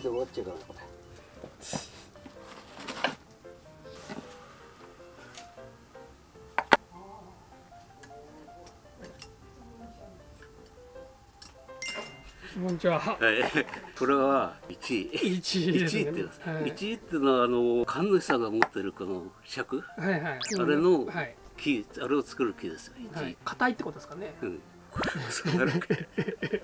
で終わっちゃうからこれこんにちは。はい、これは一位。一位ねって、はい一位っていうのはあの神主さんが持ってるこの尺、はいはい。あれのはい。木、あれを作る木ですよ。一位。はい。硬いってことですかね。うん。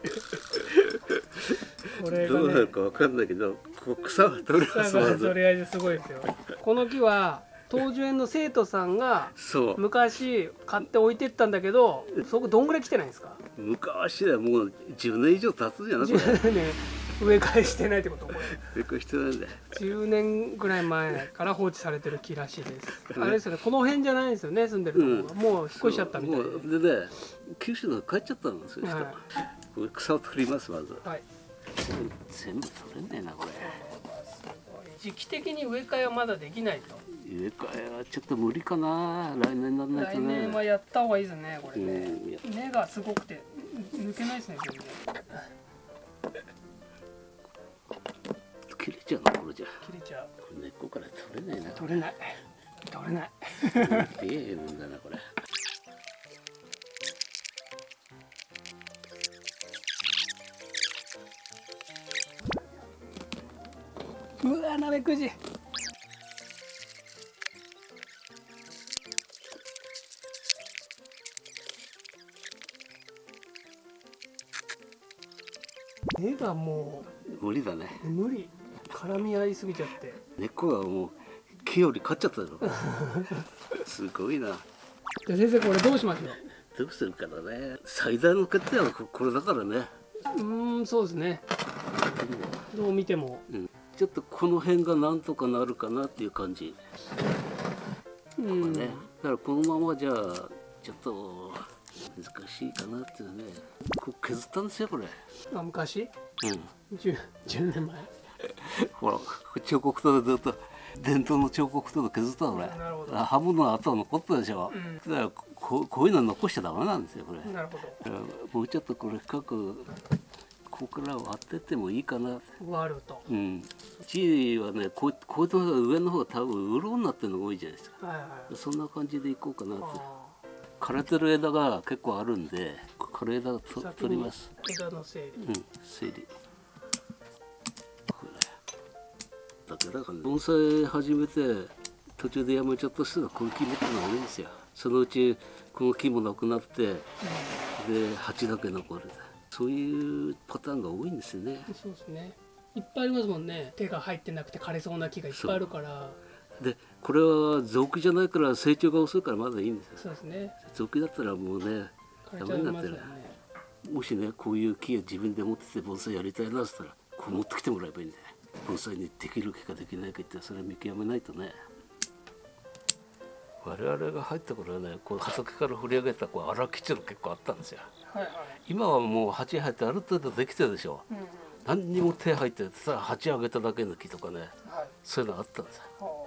これがねどうなる。かわかんないけど、こう草が取れますまとず。りあえずすごいですよ。この木は東樹園の生徒さんが。昔買って置いてったんだけど、そこどんぐらい来てないんですか？昔だよもう10年以上経つじゃなくて。10年植え替えしてないってこと？これ。びっくりしてないんだよ。10年ぐらい前から放置されてる木らしいです。あれですよね。この辺じゃないですよね。住んでるところが、もう引っ越しちゃったみたいでもうでね、九州の方帰っちゃったんですよ、人。はいこれ草を取りますまず。はい。全部取れねえなこれ。時期的に植え替えはまだできないと。植え替えはちょっと無理かな。来年になんない来とね。年はやった方がいいですね。これうね。んいや根がすごくて抜けないですね。全然切れちゃうなこれじゃ。切れちゃう。これ根っこから取れねえな。取れない。取れない。ええもんだなこれ。うわなめくじ。根がも無理だね。う無理絡み合いすぎちゃって根っこがもう木より勝っちゃったよ。すごいな。じゃあ先生これどうしましょどうするからね。最大の欠点はここれだからね。ううーんそうですねどう見てもうん。ちょっとこの辺がなんとかなるかなっていう感じ。うんね。だからこのままじゃあちょっと難しいかなっていうね。こう削ったんですよこれ。あ昔？うん。10, 10年前ほら彫刻刀でずっと伝統の彫刻刀で削ったのこれ刃物の跡が残ったでしょ、うんだからここういうの残しちゃダメなんですよこれ、なるほだからもうちょっとこれ深くここから割ってってもいいかな。ど割ると。うん。地位はねこうこういうのが上の方が多分潤になってるのが多いじゃないですか。はいはい。そんな感じでいこうかなって。あ枯れてる枝が結構あるんで枯れ枝を取ります。枝の整理。うん、整理。これ。だけだから盆栽始めて途中でやめちゃった人がこういう木持ってるのが多いんですよ。そのうちこの木もなくなってで鉢だけ残る。そういうパターンが多いんですよね。そうですね。いっぱいありますもんね。手が入ってなくて枯れそうな木がいっぱいあるから。でこれは臓器じゃないから成長が遅いからまだいいんですよ。そうですね。臓器だったらもうねダメになってる。もしねこういう木を自分で持ってて盆栽やりたいなったらこう持ってきてもらえばいいんだよ。盆栽にできる木かできないかってそれは見極めないとね。我々が入った頃はねこう畑から振り上げたこう荒基地の結構あったんですよはいはい。今はもう鉢入ってある程度できてるでしょ。うんうん。何にも手入ってただ鉢上げただけの木とかね。はい。そういうのあったんですよ。は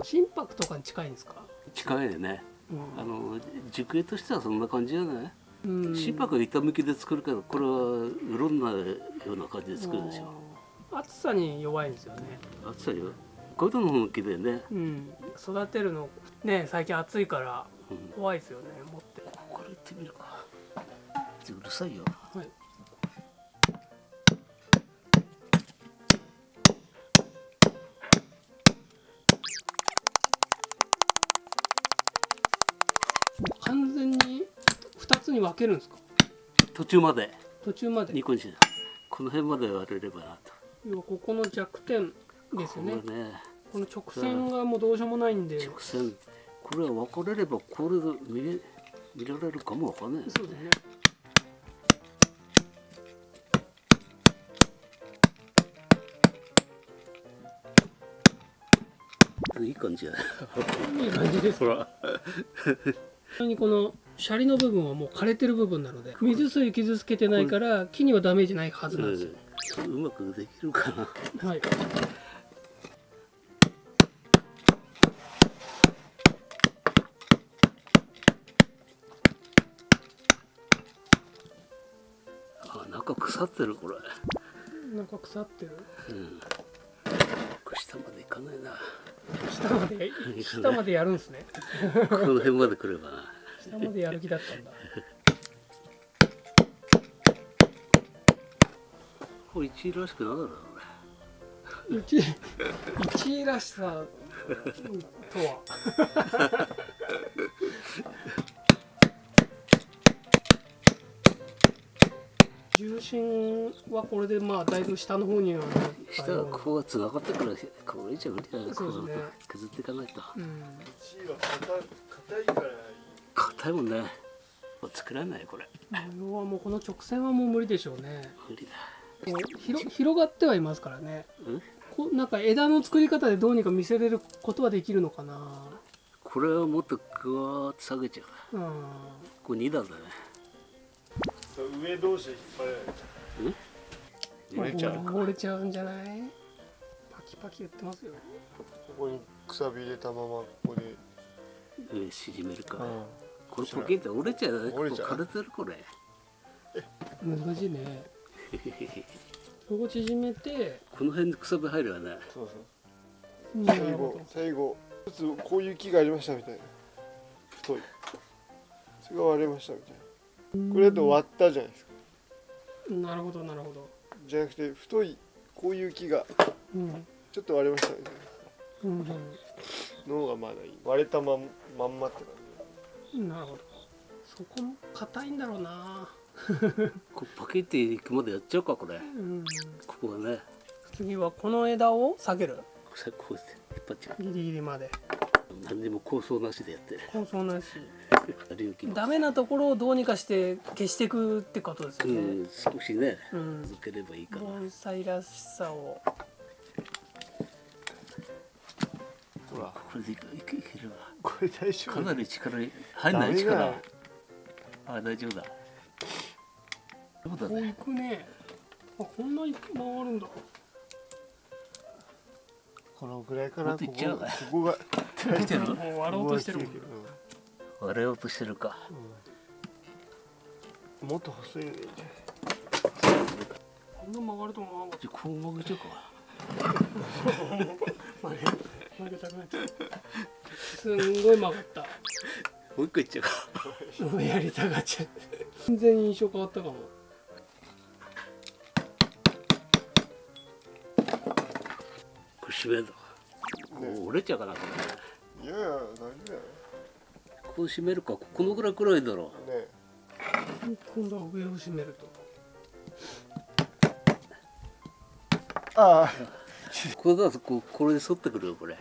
あ。心拍とかに近いんですか？近いでね。うん。あの熟影としてはそんな感じじゃない？うん。心拍は板向きで作るけどこれはいろんなような感じで作るでしょ。暑さに弱いんですよね。暑さよこういうのも木でね。うん。育てるのね最近暑いからうん。怖いですよね。持っってみるか。うるさいよ。はい。完全に2つに分けるんですか？途中まで。途中まで。2個にしこの辺まで割れればなと。要はここの弱点ですよね。ねこの直線がもうどうしようもないんで。直線。これは分かれればこれで見れ見られるかもわかんないそうですね。いい感じやいい感じですほらにこのシャリの部分はもう枯れてる部分なので水水傷つけてないから木にはダメージないはずなんですよ、うまくできるかな。はいあ中腐ってるこれ。なんか腐ってる？うん。下までいかないな。下まで？下までやるんすね。この辺まで来れば。な下までやる気だったんだ。これ1位らしくなるだろうね一一位らしさとは？重心はこれでまあだいぶ下の方には下はような。ここがってくるこれ以上無理だよそうですね。削っていかないと。うん。1位は硬い硬いから硬いもんね。もう作らないこれ。模様はもうこの直線はもう無理でしょうね。無理だ。こう広広がってはいますからね。うん？こうなんか枝の作り方でどうにか見せれることはできるのかな。これはもっとぐわーっと下げちゃううん。これ2段だね上同士で引っ張れない折れちゃうか。折れちゃうんじゃない？パキパキ言ってますよ。ここにくさび入れたままここで、上縮めるか、うん。これポキンって折れちゃう折れちゃう。ここ枯れてるこれ。難しいね。ここ縮めて。この辺にくさび入るよね。そうそう。最後最後一つこういう木がありましたみたいな。太い。それが割れましたみたいなこれだと割ったじゃないですか。どなるほどなるほど。じゃなくて太いこういう木がうん。ちょっと割れましたみたいうん。なのがまだいい。割れたまんまんまって感うんなるほど。そこも硬いんだろうな。こうパキっていくまでやっちゃうかこれ。うん。ここはね。次はこの枝を下げる。さこうやって引っ張っちゃギリギリまで。う何にも構想なしでやって。る構想なし。ダメなところをどうにかして消していくってことですようねん少しねうん。続ければいいかな。盆栽らしさを。じほらこれでいけいけいけるわ。これ大丈夫。かなり力入んない力。あ大丈夫だ。そうだこうねいくね。あこんなに回るんだ。このぐらいかもな。ここっといっちゃう。かここが来てる？もう割ろうとしてるもん。割れようとしてるか。うん。もっと細いこんな曲がると思わなかっじゃあこう曲げちゃうか。た曲げ曲げたくなっちゃうすんごい曲がった。もう一個いっちゃうか。も うやりたがっちゃう。全然印象変わったかも。これ締め折れちゃうかなこれここ締めるかこのぐらい黒いだろね。今度は上を締めると。ああ。これだとこうこれで反ってくるよこれ。ね。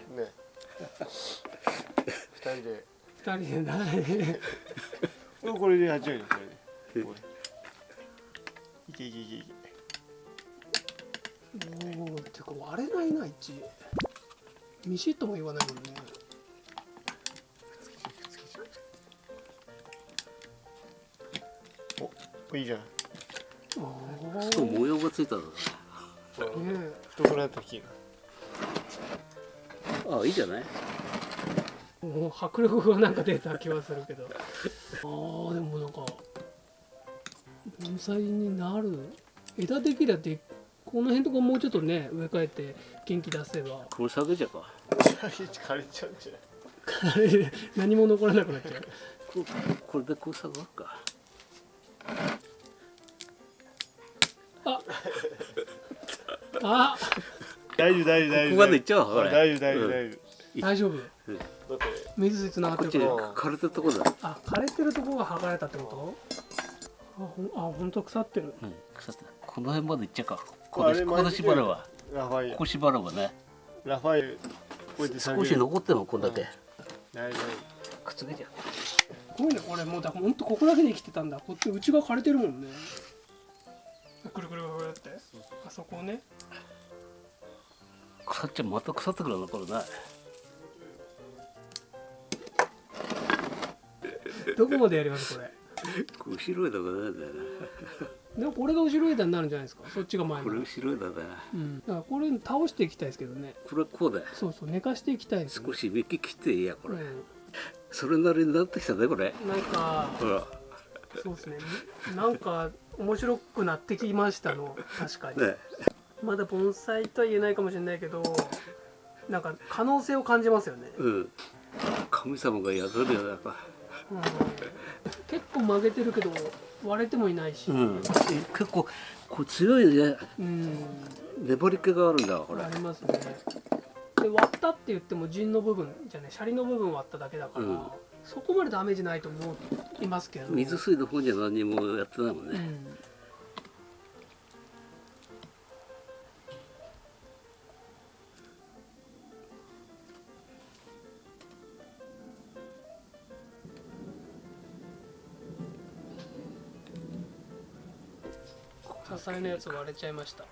二人で。二人でな。いこれこれでやっちゃうよこれ。でこれいけいけいけいけおおてか割れないな一ミシッとも言わないもんねいいじゃん。ああそう模様がついたのね太くなった木が。あいいじゃない？えもう迫力がなんか出た気はするけど。ああでもなんか盆栽になる。枝できりゃでこの辺とかもうちょっとね植え替えて元気出せば。これ下げちゃうか。枯れちゃうんじゃない何も残らなくなっちゃう。ここれでこう下がるかあ大丈夫大丈夫大丈夫。ここまで行っちゃうわこれ大丈夫大丈夫うん。大丈大丈夫。水水つながってこっちにるから枯れてるとこだ。あ枯れてるとこが剥がれたってこと？あほんあ本当腐ってる。うん腐ってる。この辺まで行っちゃうか。こここで縛ればラファエル。ここ縛ればね。ラファエル。少る。し残ってもこんだけ。大丈くっつけちゃう。すごいねこれもうだほんとここだけで生きてたんだ。こっち内側枯れてるもんね。くるくるくるって。あそこね腐っちゃうまた腐ってくるのこれね。どこまでやりますこれ？後ろ枝がないんだよねでもこれが後ろ枝になるんじゃないですか？そっちが前これの後ろ枝だねうん、だからこれ倒していきたいですけどね。これはこうだよ。そうそう寝かしていきたいです、ね、少し幹切っていいやこれ、うそれなりになってきたねこれ。ん、なんかほら。そうですね。なんか面白くなってきましたの確かに、ねまだ盆栽とは言えないかもしれないけどなんか可能性を感じますよね、うん。神様が宿るよやっぱ。うん、結構曲げてるけど割れてもいないし、うん。結構こう強いね。うん。粘り気があるんだこれありますね。で割ったって言っても陣の部分じゃない。シャリの部分割っただけだから、うん。そこまでダメージないと思いますけど水水の方には何もやってないもんね、うん支えのやつ割れちゃいました。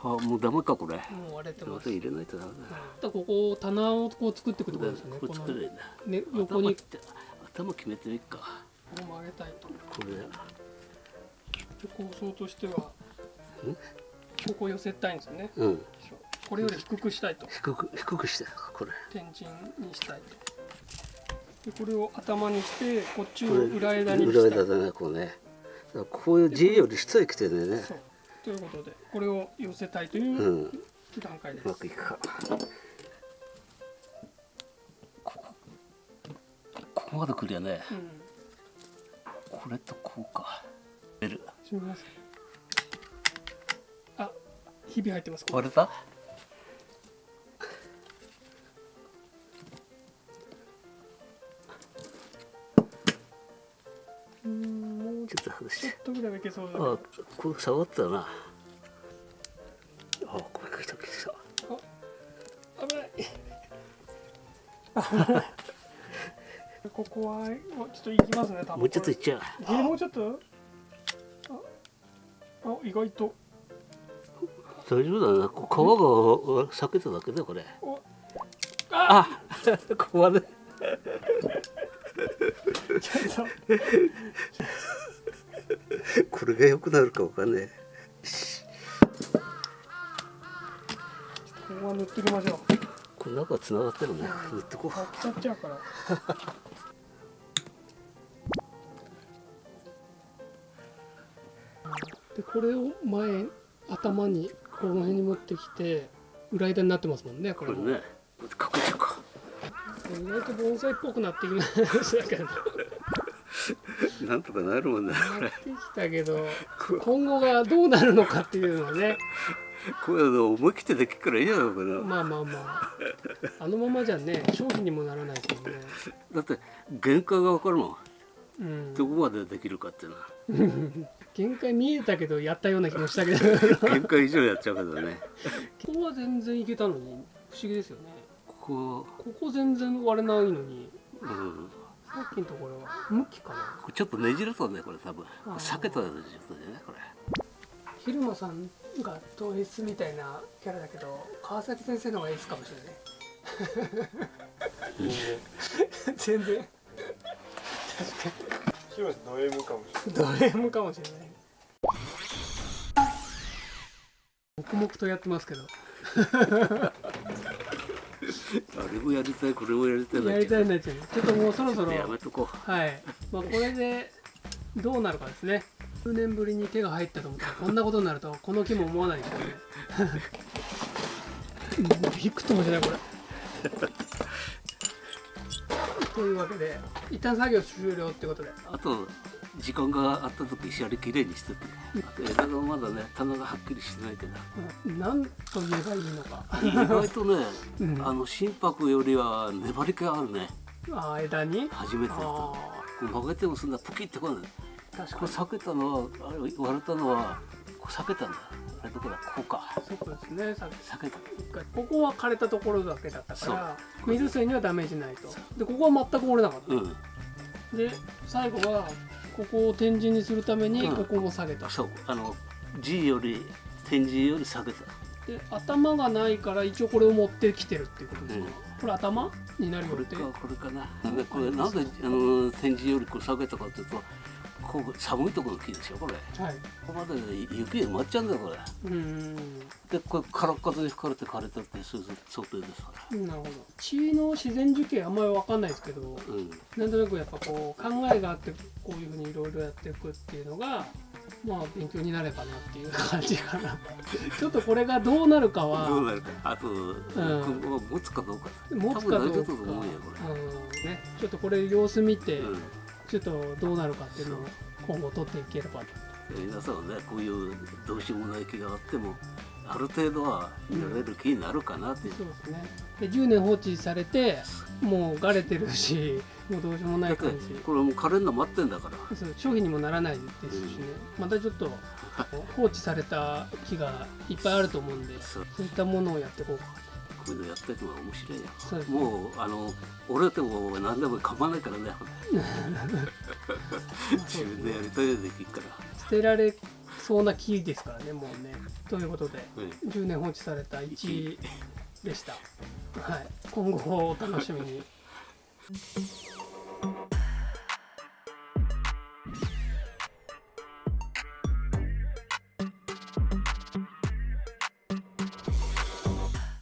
あもうダメかこれ。もう割れてます。入れないとダメだあとここ棚をこう作っていくってことですよねこれ作れないんだね。横に。頭決めてみっか。こう曲げたいと。これ。で構想としてはここ寄せたいんですよね。うん。これより低くしたいと。低く低くしてこれ。天神にしたいと。でこれを頭にしてこっちを裏枝に裏したい。枝だねこうねこういう字より下へ来てるんだよね。そう。ということでこれを寄せたいというん。う段階でうますくいくか。ここここまで来るよね。うん。これとこうか。出る。すみません。あひび入ってます。これ割れた？もうちょっと外しちょってとぐらいはいけそうだけあどこれ触ったな。あこれ来た来た危ない。ここはおちょっと行きますね多分。もうちょっといっちゃう。えーもうちょっと？ああ意外と。大丈夫だな。皮が裂けただけだよこれ。おあ！ここまで。ちょっと これが良くなるかわかんねここは塗っていきましょう。えこの中繋がってるね。塗ってこう。腐っちゃうから。でこれを前頭にこの辺に持ってきて裏枝になってますもんねこれも。これねかけちゃうか。意外と盆栽っぽくなってきましたけど。な なんとかなるもんねこれってきたけど今後がどうなるのかっていうのはね。こういうの思い切ってできるからいいじゃないかな。まあまあまあ。あのままじゃね商品にもならないですもんね。だって限界がわかるもん。うん。どこまでできるかっていうのは。限界見えたけどやったような気もしたけど。限界以上やっちゃうけどね。ここは全然いけたのに。不思議ですよね。ここここ全然割れないのに。うんさっきのところは。向きかな。これちょっとねじるとねこれ多分。避けたやつですねこれ。昼間さんが統一みたいなキャラだけど川崎先生の方がエースかもしれない。全然。ヒロシド M かもしれド M かもしれない。黙々とやってますけど あれもやりたいこれもやりたいなやりたいなっちゃうちょっともうそろそろやめとこはい、まあ、これでどうなるかですね。数年ぶりに手が入ったと思ったらこんなことになるとこの木も思わないですよね。うんびくともしないこれ。というわけで一旦作業終了ってことで。うあと時間があった時シャリきれいにしてて枝がまだね棚がはっきりしてないけど。うん何と言えばいいのか。意外とね、うん。あの心拍よりは粘り気あるね。あー枝に？初めてだった曲げてもそんなプキってこない。ー確かに。これ避けたのはあれ割れたのはこう避けたんだ。あれだからこうか。そうですね。さっき避けた。ここは枯れたところだけだったから水水にはダメージないと。でここは全く折れなかった、うん。で最後はここを展示にするためにうん。ここも下げた、そう。あの G より点字より下げた。で頭がないから一応これを持ってきてるっていうことですか、うん。これ頭になるよって。これかこれかな。でこれなんであの点字よりこう下げたかというとこう寒いところの木でしょこれ。はい。ここまで雪で埋まっちゃうんだよこれ。うん。でこれ空っ風に吹かれて枯れてってそういう想定ですから。なるほど。血の自然樹形あんまり分かんないですけどうん。なんとなくやっぱこう考えがあってこういうふうにいろいろやっていくっていうのがまあ勉強になればなっていう感じかな。ちょっとこれがどうなるかどうはなるか。あと、今後持つかどうか。持つかどうか。多分大丈夫だと思うよこうん。ね、ちょっとこれ様子見て、れ、うんちょっとどうなるかっていうのを今後取っていければ。とで皆さんはねこういうどうしようもない木があってもある程度は見られる木になるかなっていう、そうですね。で10年放置されてもう枯れてるしもうどうしようもない感じ。これもう枯れるの待ってんだから。そう商品にもならないですしね、またちょっと放置された木がいっぱいあると思うんで そう。そういったものをやっていこうかこういうのやってるのが面白いよ。そうですね。もうあの折れても何でも構わないからね。自分でやりたいようにできるから。捨てられそうな木ですからねもうね。ということでうん。10年放置された1位でした、はい、今後をお楽しみに